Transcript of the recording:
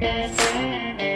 Yeah.